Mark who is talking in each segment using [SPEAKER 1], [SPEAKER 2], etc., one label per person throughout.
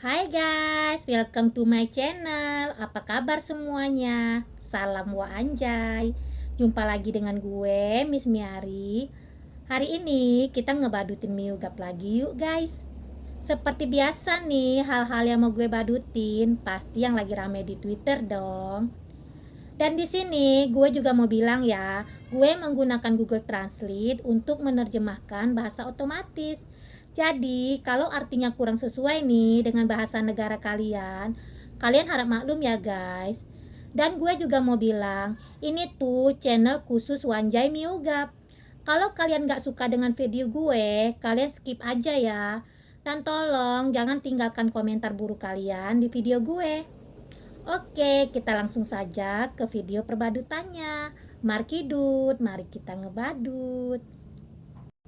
[SPEAKER 1] Hai guys, welcome to my channel. Apa kabar semuanya? Salam wa anjay. Jumpa lagi dengan gue, Miss Miari. Hari ini kita ngebadutin miugap lagi yuk guys. Seperti biasa nih, hal-hal yang mau gue badutin pasti yang lagi rame di Twitter dong. Dan di sini gue juga mau bilang ya, gue menggunakan Google Translate untuk menerjemahkan bahasa otomatis jadi, kalau artinya kurang sesuai nih dengan bahasa negara kalian, kalian harap maklum ya guys. Dan gue juga mau bilang, ini tuh channel khusus Wanjai Miugap. Kalau kalian gak suka dengan video gue, kalian skip aja ya. Dan tolong jangan tinggalkan komentar buruk kalian di video gue. Oke, kita langsung saja ke video perbadutannya. Markidut, mari kita ngebadut.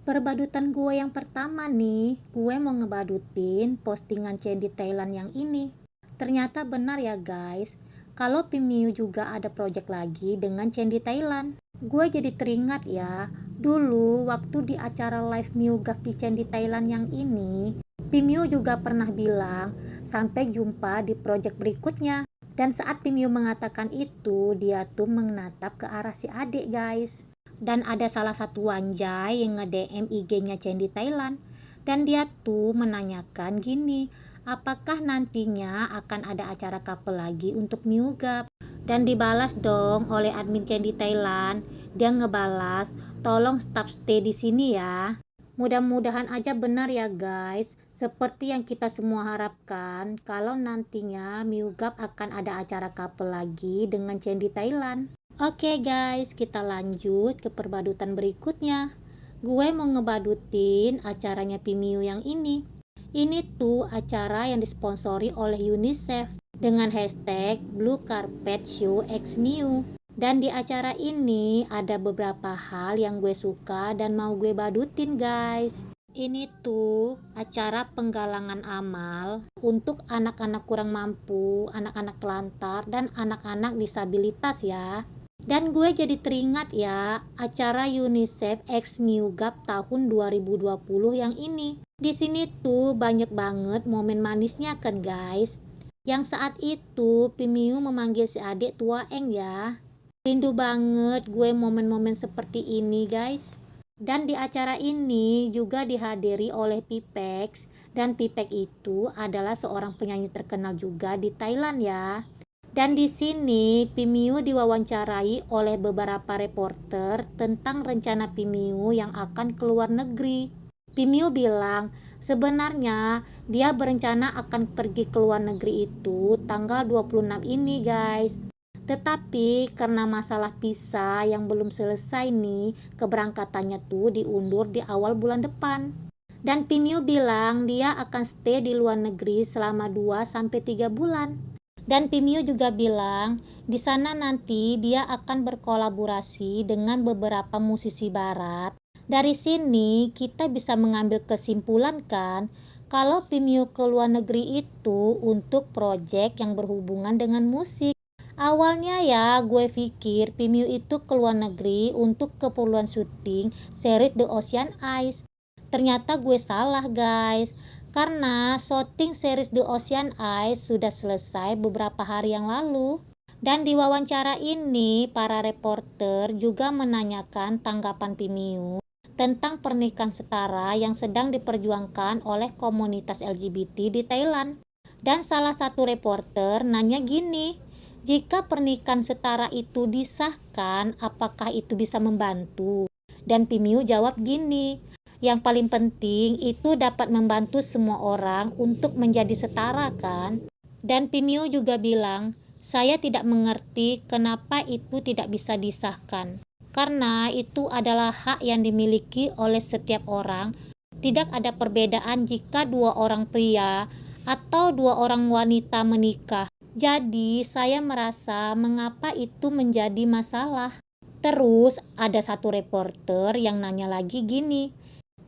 [SPEAKER 1] Perbadutan gue yang pertama nih, gue mau ngebadutin postingan Candy Thailand yang ini. Ternyata benar ya guys, kalau Pimiu juga ada project lagi dengan Candy Thailand. Gue jadi teringat ya, dulu waktu di acara live Miu Gapi Candy Thailand yang ini, Pimiu juga pernah bilang, sampai jumpa di project berikutnya. Dan saat Pimiu mengatakan itu, dia tuh menatap ke arah si adik guys dan ada salah satu wanjai yang nge-DM IG-nya Candy Thailand. Dan dia tuh menanyakan gini apakah nantinya akan ada acara couple lagi untuk Miugap? Dan dibalas dong oleh admin Candy Thailand. Dia ngebalas tolong stop stay di sini ya. Mudah-mudahan aja benar ya guys. Seperti yang kita semua harapkan kalau nantinya Miugap akan ada acara couple lagi dengan Candy Thailand Oke guys, kita lanjut ke perbadutan berikutnya. Gue mau ngebadutin acaranya Pimiu yang ini. Ini tuh acara yang disponsori oleh UNICEF dengan hashtag Blue Carpet Show X Miu. Dan di acara ini ada beberapa hal yang gue suka dan mau gue badutin guys. Ini tuh acara penggalangan amal untuk anak-anak kurang mampu, anak-anak telantar, dan anak-anak disabilitas ya. Dan gue jadi teringat ya acara UNICEF X Miugap tahun 2020 yang ini. Di sini tuh banyak banget momen manisnya kan guys. Yang saat itu Pimiu memanggil si adik tua Eng ya. Rindu banget gue momen-momen seperti ini guys. Dan di acara ini juga dihadiri oleh Pipex dan Pipek itu adalah seorang penyanyi terkenal juga di Thailand ya. Dan di sini Pimiu diwawancarai oleh beberapa reporter tentang rencana Pimiu yang akan keluar negeri. Pimiu bilang sebenarnya dia berencana akan pergi ke luar negeri itu tanggal 26 ini guys. Tetapi karena masalah visa yang belum selesai nih, keberangkatannya tuh diundur di awal bulan depan. Dan Pimiu bilang dia akan stay di luar negeri selama 2 sampai 3 bulan. Dan Pimio juga bilang, di sana nanti dia akan berkolaborasi dengan beberapa musisi barat. Dari sini kita bisa mengambil kesimpulan kan, kalau Pimio ke luar negeri itu untuk proyek yang berhubungan dengan musik. Awalnya ya gue pikir Pimio itu ke luar negeri untuk keperluan syuting series The Ocean Eyes. Ternyata gue salah guys karena shooting series The Ocean Eyes sudah selesai beberapa hari yang lalu. Dan di wawancara ini, para reporter juga menanyakan tanggapan Pimiu tentang pernikahan setara yang sedang diperjuangkan oleh komunitas LGBT di Thailand. Dan salah satu reporter nanya gini, jika pernikahan setara itu disahkan, apakah itu bisa membantu? Dan Pimiu jawab gini, yang paling penting itu dapat membantu semua orang untuk menjadi setara kan? Dan Pimio juga bilang saya tidak mengerti kenapa itu tidak bisa disahkan. Karena itu adalah hak yang dimiliki oleh setiap orang. Tidak ada perbedaan jika dua orang pria atau dua orang wanita menikah. Jadi saya merasa mengapa itu menjadi masalah. Terus ada satu reporter yang nanya lagi gini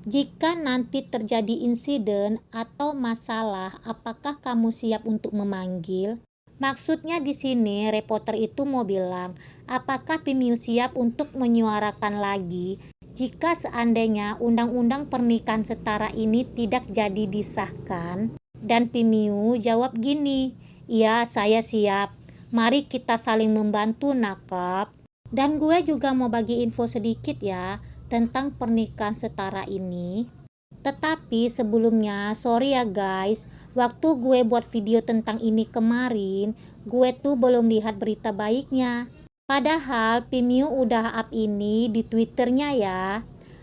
[SPEAKER 1] jika nanti terjadi insiden atau masalah, apakah kamu siap untuk memanggil? Maksudnya di sini reporter itu mau bilang, apakah Pimiu siap untuk menyuarakan lagi jika seandainya undang-undang pernikahan setara ini tidak jadi disahkan? Dan Pimiu jawab gini, Iya, saya siap. Mari kita saling membantu, nakap. Dan gue juga mau bagi info sedikit ya tentang pernikahan setara ini. Tetapi sebelumnya, sorry ya guys, waktu gue buat video tentang ini kemarin, gue tuh belum lihat berita baiknya. Padahal Pimiu udah up ini di twitternya ya.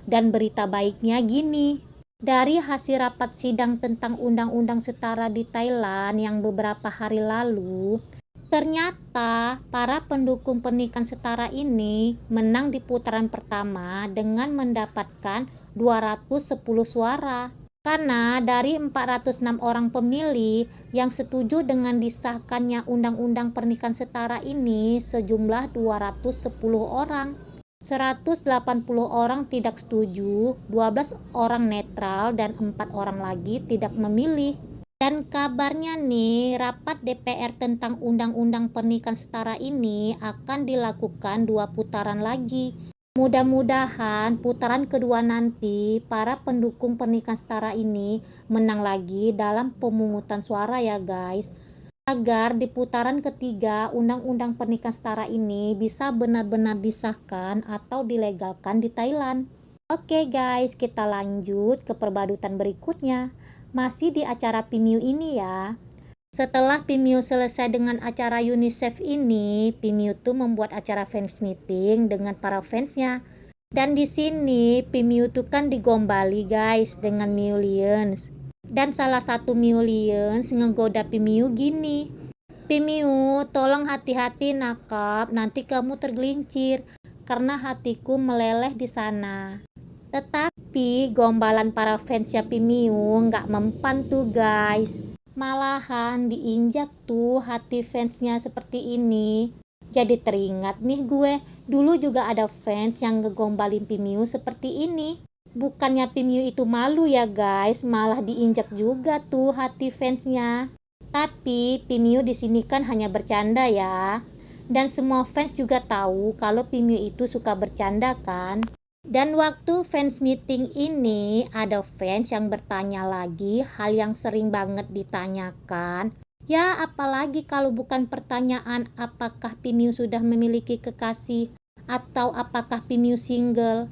[SPEAKER 1] Dan berita baiknya gini, dari hasil rapat sidang tentang undang-undang setara di Thailand yang beberapa hari lalu, Ternyata para pendukung pernikahan setara ini menang di putaran pertama dengan mendapatkan 210 suara. Karena dari 406 orang pemilih yang setuju dengan disahkannya undang-undang pernikahan setara ini sejumlah 210 orang. 180 orang tidak setuju, 12 orang netral dan 4 orang lagi tidak memilih. Dan kabarnya nih, rapat DPR tentang Undang-Undang Pernikahan Setara ini akan dilakukan dua putaran lagi. Mudah-mudahan putaran kedua nanti para pendukung pernikahan setara ini menang lagi dalam pemungutan suara ya guys. Agar di putaran ketiga Undang-Undang Pernikahan Setara ini bisa benar-benar disahkan atau dilegalkan di Thailand. Oke guys, kita lanjut ke perbadutan berikutnya masih di acara Pimiu ini ya. Setelah Pimiu selesai dengan acara UNICEF ini, Pimiu tuh membuat acara fans meeting dengan para fansnya. Dan di sini Pimiu tuh kan digombali guys dengan Millions. Dan salah satu Millions ngegoda Pimiu gini. Pimiu, tolong hati-hati nakap, nanti kamu tergelincir karena hatiku meleleh di sana. Tetapi gombalan para fans fansnya Pimiu nggak mempan tuh guys. Malahan diinjak tuh hati fansnya seperti ini. Jadi teringat nih gue, dulu juga ada fans yang ngegombalin Pimiu seperti ini. Bukannya Pimiu itu malu ya guys, malah diinjak juga tuh hati fansnya. Tapi Pimiu di sini kan hanya bercanda ya. Dan semua fans juga tahu kalau Pimiu itu suka bercanda kan. Dan waktu fans meeting ini ada fans yang bertanya lagi hal yang sering banget ditanyakan. Ya apalagi kalau bukan pertanyaan apakah Pimiu sudah memiliki kekasih atau apakah Pimiu single.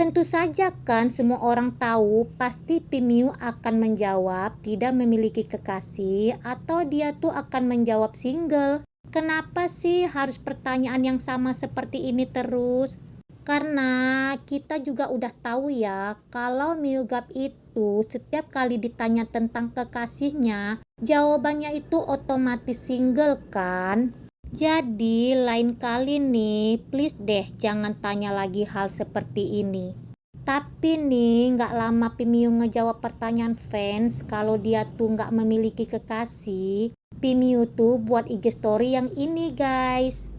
[SPEAKER 1] Tentu saja kan semua orang tahu pasti Pimiu akan menjawab tidak memiliki kekasih atau dia tuh akan menjawab single. Kenapa sih harus pertanyaan yang sama seperti ini terus? Karena kita juga udah tahu ya, kalau Miugap itu setiap kali ditanya tentang kekasihnya, jawabannya itu otomatis single kan? Jadi lain kali nih, please deh jangan tanya lagi hal seperti ini. Tapi nih, nggak lama Pimiu ngejawab pertanyaan fans kalau dia tuh nggak memiliki kekasih. Pimiu tuh buat IG story yang ini guys.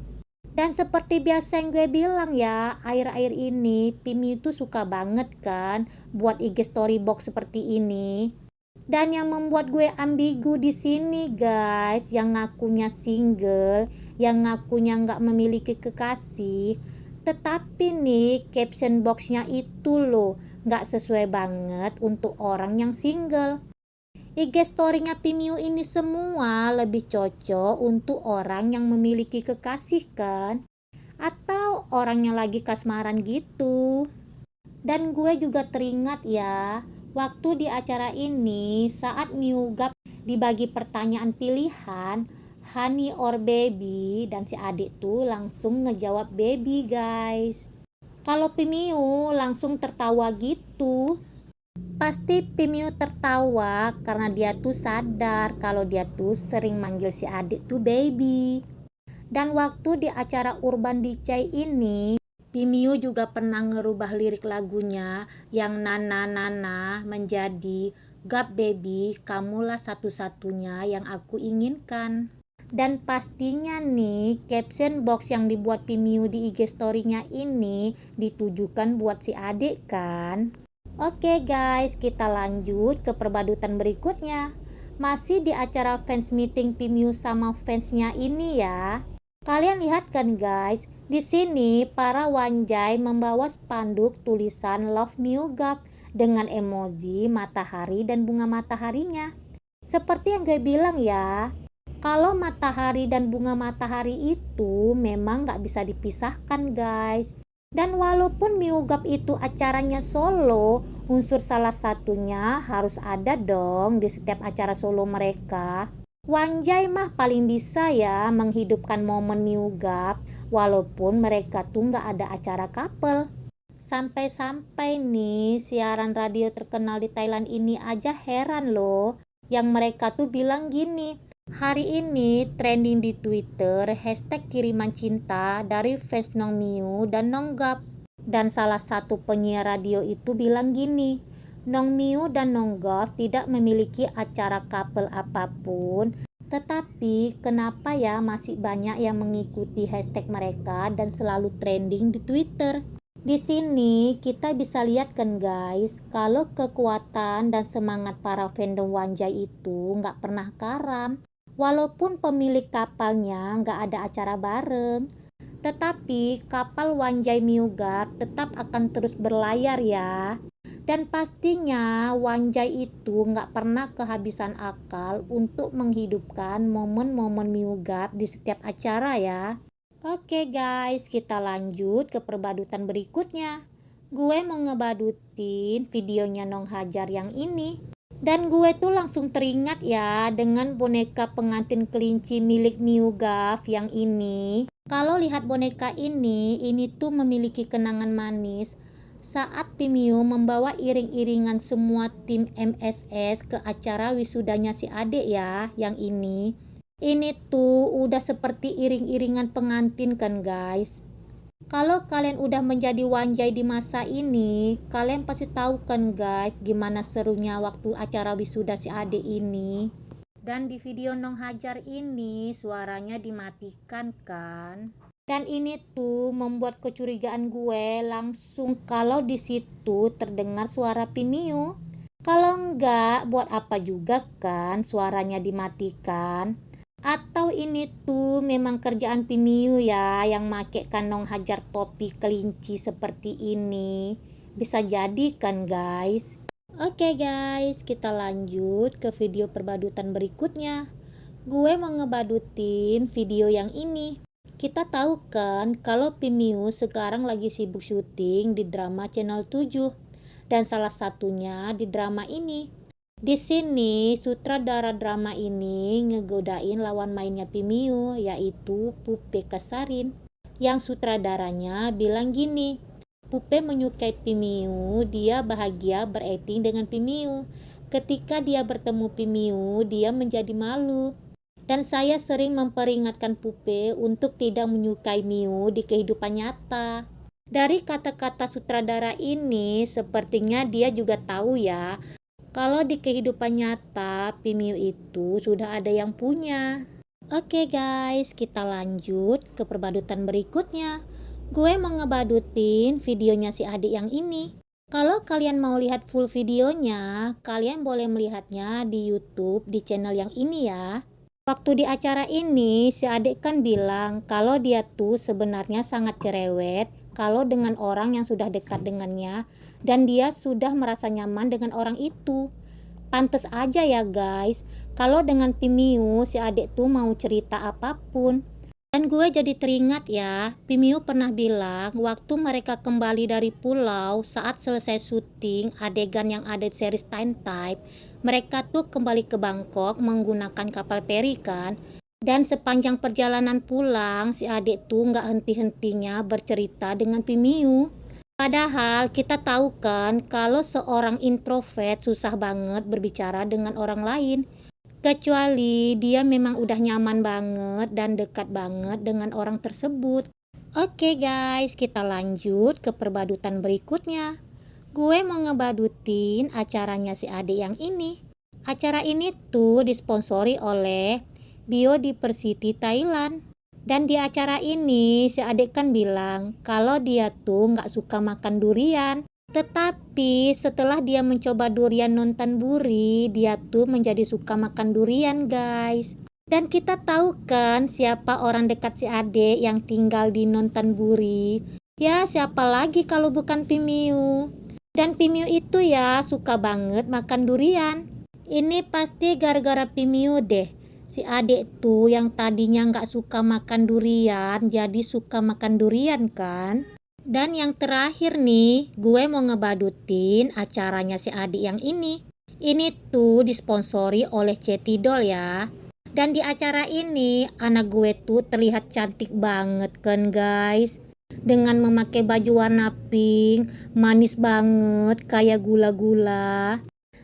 [SPEAKER 1] Dan seperti biasa yang gue bilang ya, air-air ini Pimi itu suka banget kan buat IG story box seperti ini. Dan yang membuat gue ambigu di sini guys, yang ngakunya single, yang ngakunya nggak memiliki kekasih, tetapi nih caption boxnya itu loh nggak sesuai banget untuk orang yang single. IG story-nya Pimiu ini semua lebih cocok untuk orang yang memiliki kekasih kan? Atau orang yang lagi kasmaran gitu. Dan gue juga teringat ya, waktu di acara ini saat Miugap dibagi pertanyaan pilihan, honey or baby dan si adik tuh langsung ngejawab baby guys. Kalau Pimiu langsung tertawa gitu, Pasti Pimiu tertawa karena dia tuh sadar kalau dia tuh sering manggil si adik tuh baby. Dan waktu di acara Urban DJ ini, Pimiu juga pernah ngerubah lirik lagunya yang Nana Nana menjadi Gap baby, kamulah satu-satunya yang aku inginkan. Dan pastinya nih, caption box yang dibuat Pimiu di IG story-nya ini ditujukan buat si adik kan? Oke guys, kita lanjut ke perbadutan berikutnya. Masih di acara fans meeting Pimiu sama fansnya ini ya. Kalian lihat kan guys, di sini para wanjai membawa spanduk tulisan Love Miugap dengan emoji matahari dan bunga mataharinya. Seperti yang gue bilang ya, kalau matahari dan bunga matahari itu memang nggak bisa dipisahkan guys. Dan walaupun Miugap itu acaranya solo, unsur salah satunya harus ada dong di setiap acara solo mereka. Wanjai mah paling bisa ya menghidupkan momen Miugap, walaupun mereka tuh nggak ada acara couple. Sampai-sampai nih siaran radio terkenal di Thailand ini aja heran loh, yang mereka tuh bilang gini, Hari ini trending di Twitter hashtag kiriman cinta dari fans Nong Miu dan Nong Gap. Dan salah satu penyiar radio itu bilang gini, Nong Miu dan Nong Gap tidak memiliki acara couple apa pun, tetapi kenapa ya masih banyak yang mengikuti hashtag mereka dan selalu trending di Twitter? Di sini kita bisa lihat kan guys, kalau kekuatan dan semangat para fandom Wanjai itu nggak pernah karam. Walaupun pemilik kapalnya nggak ada acara bareng, tetapi kapal Wanjai Miugap tetap akan terus berlayar ya. Dan pastinya Wanjai itu nggak pernah kehabisan akal untuk menghidupkan momen-momen Miugap di setiap acara ya. Oke guys, kita lanjut ke perbadutan berikutnya. Gue mau ngebadutin videonya Nong Hajar yang ini. Dan gue tuh langsung teringat ya dengan boneka pengantin kelinci milik Miugaf yang ini. Kalau lihat boneka ini, ini tuh memiliki kenangan manis saat Pimiu membawa iring-iringan semua tim MSS ke acara wisudanya si adek ya, yang ini. Ini tuh udah seperti iring-iringan pengantin kan guys. Kalau kalian udah menjadi wanjai di masa ini, kalian pasti tahu kan guys gimana serunya waktu acara wisuda si Ade ini. Dan di video Nong Hajar ini suaranya dimatikan kan. Dan ini tuh membuat kecurigaan gue langsung kalau di situ terdengar suara Pimiu. Kalau enggak, buat apa juga kan suaranya dimatikan? Atau ini tuh memang kerjaan Pimiu ya yang make kanong hajar topi kelinci seperti ini. Bisa jadi kan guys. Oke okay guys, kita lanjut ke video perbadutan berikutnya. Gue mau ngebadutin video yang ini. Kita tahu kan kalau Pimiu sekarang lagi sibuk syuting di drama channel 7. Dan salah satunya di drama ini di sini, sutradara drama ini ngegodain lawan mainnya Pimiu, yaitu Pupe Kasarin. Yang sutradaranya bilang gini, Pupe menyukai Pimiu, dia bahagia berakting dengan Pimiu. Ketika dia bertemu Pimiu, dia menjadi malu. Dan saya sering memperingatkan Pupe untuk tidak menyukai Miu di kehidupan nyata. Dari kata-kata sutradara ini, sepertinya dia juga tahu ya kalau di kehidupan nyata, Pimiu itu sudah ada yang punya. Oke guys, kita lanjut ke perbadutan berikutnya. Gue mau ngebadutin videonya si adik yang ini. Kalau kalian mau lihat full videonya, kalian boleh melihatnya di YouTube di channel yang ini ya. Waktu di acara ini, si adik kan bilang kalau dia tuh sebenarnya sangat cerewet kalau dengan orang yang sudah dekat dengannya dan dia sudah merasa nyaman dengan orang itu. Pantes aja ya guys, kalau dengan Pimiu si adik tuh mau cerita apa pun. Dan gue jadi teringat ya, Pimiu pernah bilang waktu mereka kembali dari pulau saat selesai syuting adegan yang ada di series Time Type, mereka tuh kembali ke Bangkok menggunakan kapal peri kan. Dan sepanjang perjalanan pulang, si adik tuh nggak henti-hentinya bercerita dengan Pimiu. Padahal kita tahu kan kalau seorang introvert susah banget berbicara dengan orang lain. Kecuali dia memang udah nyaman banget dan dekat banget dengan orang tersebut. Oke guys, kita lanjut ke perbadutan berikutnya. Gue mau ngebadutin acaranya si adik yang ini. Acara ini tuh disponsori oleh Biodiversity Thailand. Dan di acara ini si adik kan bilang kalau dia tuh nggak suka makan durian. Tetapi setelah dia mencoba durian nonton buri, dia tuh menjadi suka makan durian guys. Dan kita tahu kan siapa orang dekat si adik yang tinggal di nonton buri. Ya siapa lagi kalau bukan Pimiu. Dan Pimiu itu ya suka banget makan durian. Ini pasti gara-gara Pimiu deh. Si adik tuh yang tadinya nggak suka makan durian, jadi suka makan durian kan? Dan yang terakhir nih, gue mau ngebadutin acaranya si adik yang ini. Ini tuh disponsori oleh Cetidol ya. Dan di acara ini, anak gue tuh terlihat cantik banget kan guys. Dengan memakai baju warna pink, manis banget kayak gula-gula.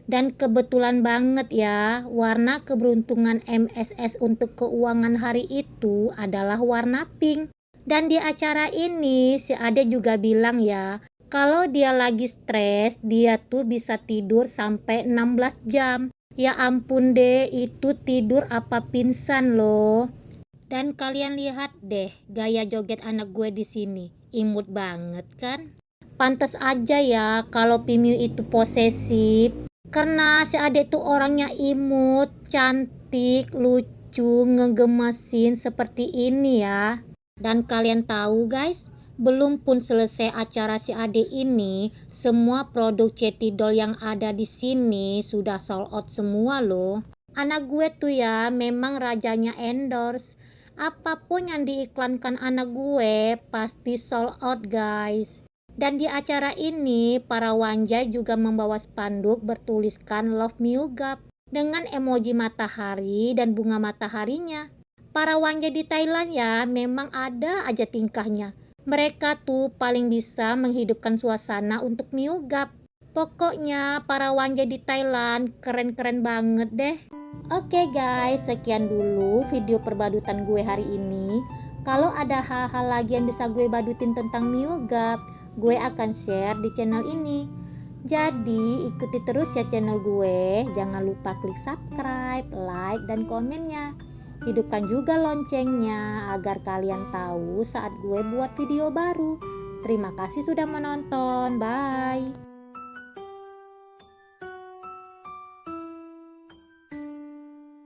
[SPEAKER 1] Dan kebetulan banget ya, warna keberuntungan MSS untuk keuangan hari itu adalah warna pink. Dan di acara ini si Ade juga bilang ya, kalau dia lagi stres, dia tuh bisa tidur sampai 16 jam. Ya ampun deh, itu tidur apa pingsan loh. Dan kalian lihat deh gaya joget anak gue di sini. Imut banget kan? Pantas aja ya kalau Pimiu itu posesif karena si adik tuh orangnya imut, cantik, lucu, ngegemesin seperti ini ya. Dan kalian tahu guys, belum pun selesai acara si adik ini, semua produk Cetidol yang ada di sini sudah sold out semua loh. Anak gue tuh ya memang rajanya endorse. Apa pun yang diiklankan anak gue pasti sold out guys. Dan di acara ini, para wanjai juga membawa spanduk bertuliskan Love Miugap dengan emoji matahari dan bunga mataharinya. Para wanjai di Thailand ya memang ada aja tingkahnya. Mereka tuh paling bisa menghidupkan suasana untuk Miugap. Pokoknya para wanjai di Thailand keren-keren banget deh. Oke okay guys, sekian dulu video perbadutan gue hari ini. Kalau ada hal-hal lagi yang bisa gue badutin tentang Miugap, gue akan share di channel ini. Jadi ikuti terus ya channel gue. Jangan lupa klik subscribe, like, dan komennya. Hidupkan juga loncengnya agar kalian tahu saat gue buat video baru. Terima kasih sudah menonton. Bye.